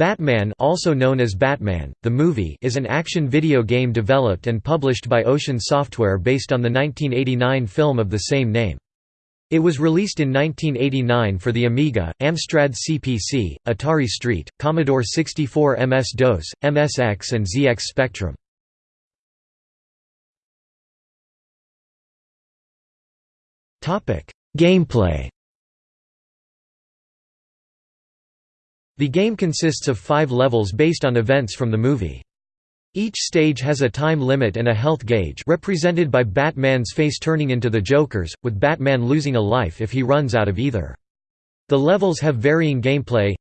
Batman also known as Batman, the movie is an action video game developed and published by Ocean Software based on the 1989 film of the same name. It was released in 1989 for the Amiga, Amstrad CPC, Atari ST, Commodore 64 MS-DOS, MSX and ZX Spectrum. Gameplay The game consists of five levels based on events from the movie. Each stage has a time limit and a health gauge represented by Batman's face turning into the Joker's, with Batman losing a life if he runs out of either. The levels have varying gameplay.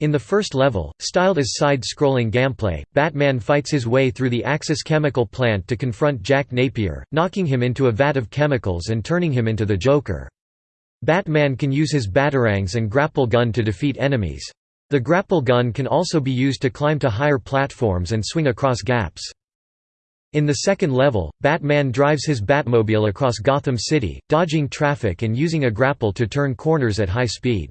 In the first level, styled as side-scrolling gameplay, Batman fights his way through the Axis chemical plant to confront Jack Napier, knocking him into a vat of chemicals and turning him into the Joker. Batman can use his batarangs and grapple gun to defeat enemies. The grapple gun can also be used to climb to higher platforms and swing across gaps. In the second level, Batman drives his Batmobile across Gotham City, dodging traffic and using a grapple to turn corners at high speed.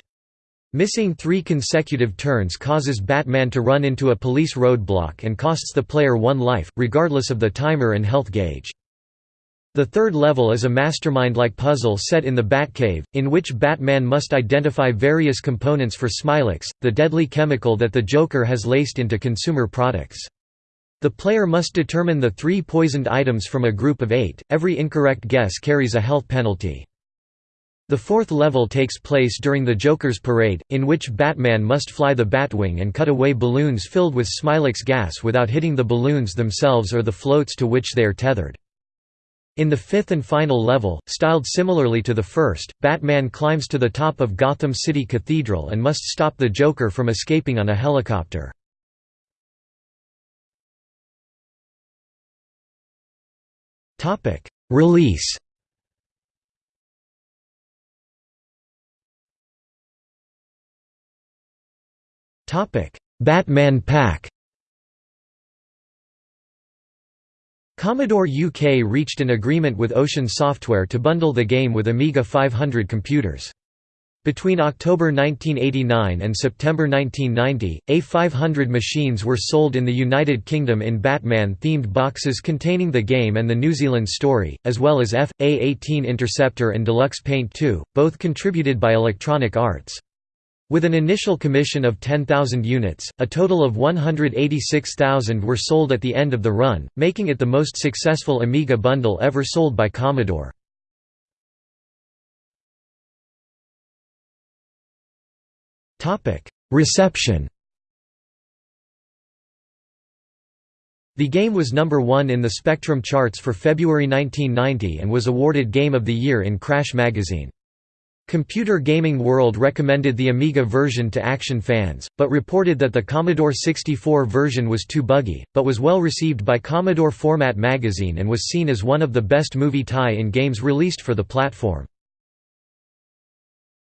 Missing three consecutive turns causes Batman to run into a police roadblock and costs the player one life, regardless of the timer and health gauge. The third level is a mastermind-like puzzle set in the Batcave, in which Batman must identify various components for Smilex, the deadly chemical that the Joker has laced into consumer products. The player must determine the three poisoned items from a group of eight, every incorrect guess carries a health penalty. The fourth level takes place during the Joker's parade, in which Batman must fly the Batwing and cut away balloons filled with Smilex gas without hitting the balloons themselves or the floats to which they are tethered. In the fifth and final level, styled similarly to the first, Batman climbs to the top of Gotham City Cathedral and must stop the Joker from escaping on a helicopter. Release Batman Pack Commodore UK reached an agreement with Ocean Software to bundle the game with Amiga 500 computers. Between October 1989 and September 1990, A500 machines were sold in the United Kingdom in Batman-themed boxes containing the game and the New Zealand story, as well as F, A18 Interceptor and Deluxe Paint 2, both contributed by Electronic Arts. With an initial commission of 10,000 units, a total of 186,000 were sold at the end of the run, making it the most successful Amiga bundle ever sold by Commodore. Reception The game was number one in the Spectrum charts for February 1990 and was awarded Game of the Year in Crash magazine. Computer Gaming World recommended the Amiga version to Action fans, but reported that the Commodore 64 version was too buggy, but was well received by Commodore Format magazine and was seen as one of the best movie tie-in games released for the platform.